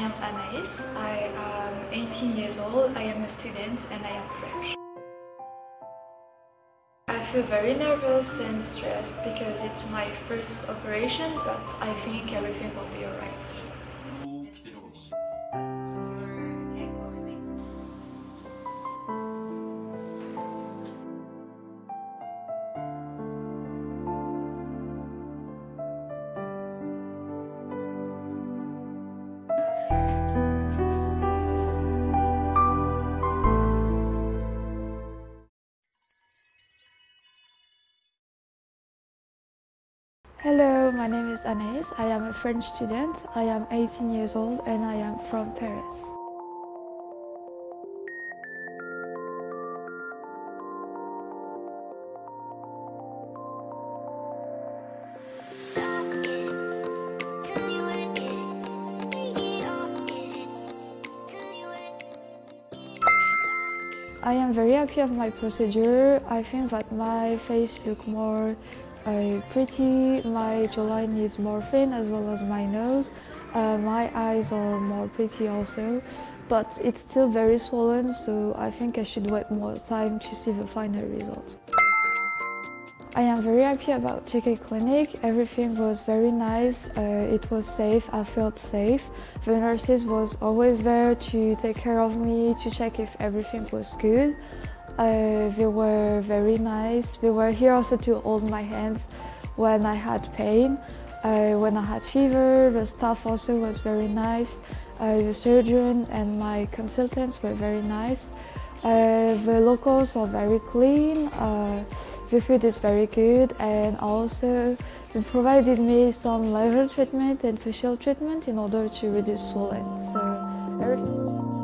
am Anaïs. I am 18 years old. I am a student and I am French. I feel very nervous and stressed because it's my first operation, but I think everything will be alright. Hello, my name is Anaïs. I am a French student. I am 18 years old and I am from Paris. I am very happy of my procedure. I think that my face look more uh, pretty, my jawline is more thin as well as my nose. Uh, my eyes are more pretty also, but it's still very swollen so I think I should wait more time to see the final results. I am very happy about JK Clinic. Everything was very nice. Uh, it was safe. I felt safe. The nurses was always there to take care of me, to check if everything was good. Uh, they were very nice. They were here also to hold my hands when I had pain. Uh, when I had fever, the staff also was very nice. Uh, the surgeon and my consultants were very nice. Uh, the locals are very clean. The food is very good and also they provided me some laser treatment and facial treatment in order to reduce swelling. So everything was